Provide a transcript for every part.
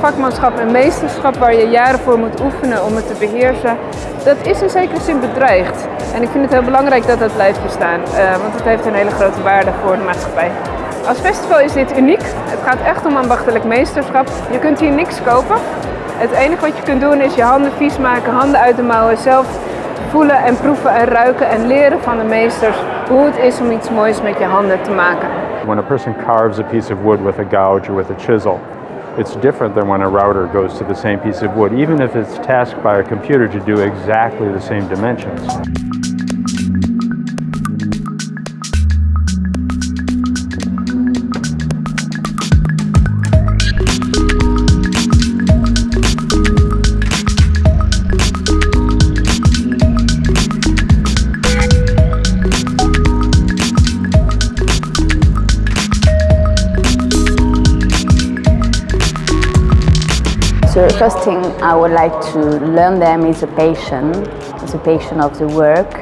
vakmanschap en meesterschap waar je jaren voor moet oefenen om het te beheersen, dat is in zekere zin bedreigd. En ik vind het heel belangrijk dat dat blijft bestaan, uh, want het heeft een hele grote waarde voor de maatschappij. Als festival is dit uniek. Het gaat echt om ambachtelijk meesterschap. Je kunt hier niks kopen. Het enige wat je kunt doen is je handen vies maken, handen uit de mouwen, zelf voelen en proeven en ruiken en leren van de meesters hoe het is om iets moois met je handen te maken. When a person carves a piece of wood with a gouge or with a chisel, it's different than when a router goes to the same piece of wood, even if it's tasked by a computer to do exactly the same dimensions. So the first thing I would like to learn them is a is a passion of the work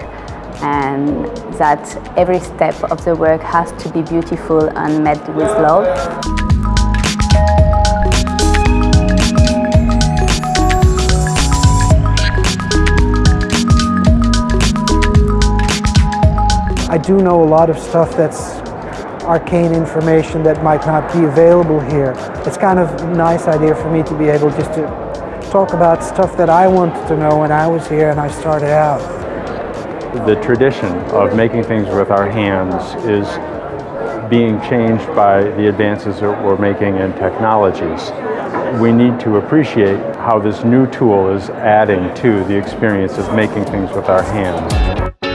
and that every step of the work has to be beautiful and met with love. I do know a lot of stuff that's arcane information that might not be available here. It's kind of a nice idea for me to be able just to talk about stuff that I wanted to know when I was here and I started out. The tradition of making things with our hands is being changed by the advances that we're making in technologies. We need to appreciate how this new tool is adding to the experience of making things with our hands.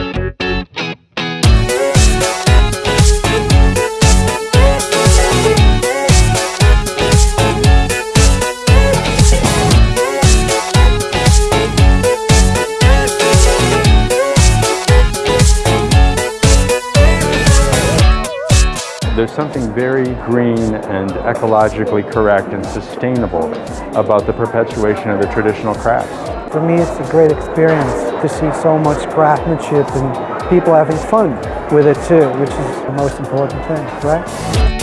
There's something very green and ecologically correct and sustainable about the perpetuation of the traditional crafts. For me, it's a great experience to see so much craftsmanship and people having fun with it too, which is the most important thing, right?